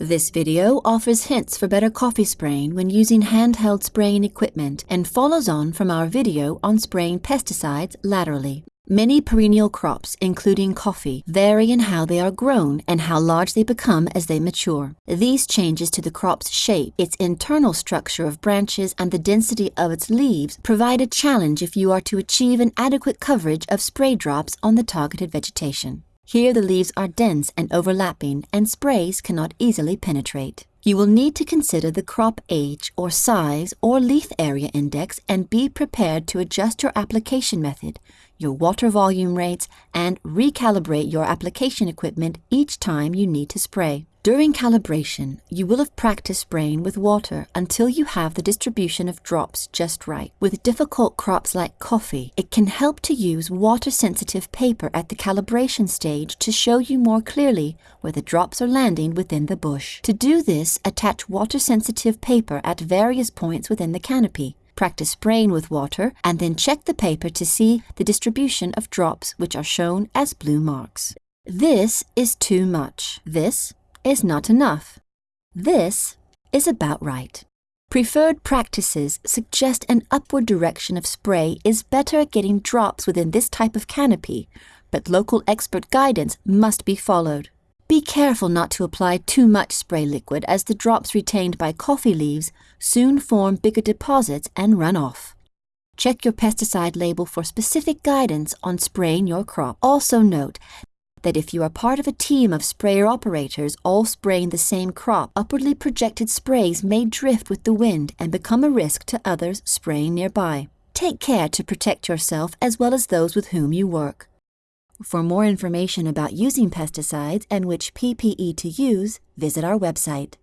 This video offers hints for better coffee spraying when using handheld spraying equipment and follows on from our video on spraying pesticides laterally. Many perennial crops, including coffee, vary in how they are grown and how large they become as they mature. These changes to the crop's shape, its internal structure of branches, and the density of its leaves provide a challenge if you are to achieve an adequate coverage of spray drops on the targeted vegetation. Here the leaves are dense and overlapping and sprays cannot easily penetrate. You will need to consider the crop age or size or leaf area index and be prepared to adjust your application method, your water volume rates, and recalibrate your application equipment each time you need to spray. During calibration, you will have practiced spraying with water until you have the distribution of drops just right. With difficult crops like coffee, it can help to use water-sensitive paper at the calibration stage to show you more clearly where the drops are landing within the bush. To do this, attach water-sensitive paper at various points within the canopy. Practice spraying with water and then check the paper to see the distribution of drops which are shown as blue marks. This is too much. This is not enough. This is about right. Preferred practices suggest an upward direction of spray is better at getting drops within this type of canopy, but local expert guidance must be followed. Be careful not to apply too much spray liquid as the drops retained by coffee leaves soon form bigger deposits and run off. Check your pesticide label for specific guidance on spraying your crop. Also note that if you are part of a team of sprayer operators all spraying the same crop, upwardly projected sprays may drift with the wind and become a risk to others spraying nearby. Take care to protect yourself as well as those with whom you work. For more information about using pesticides and which PPE to use, visit our website.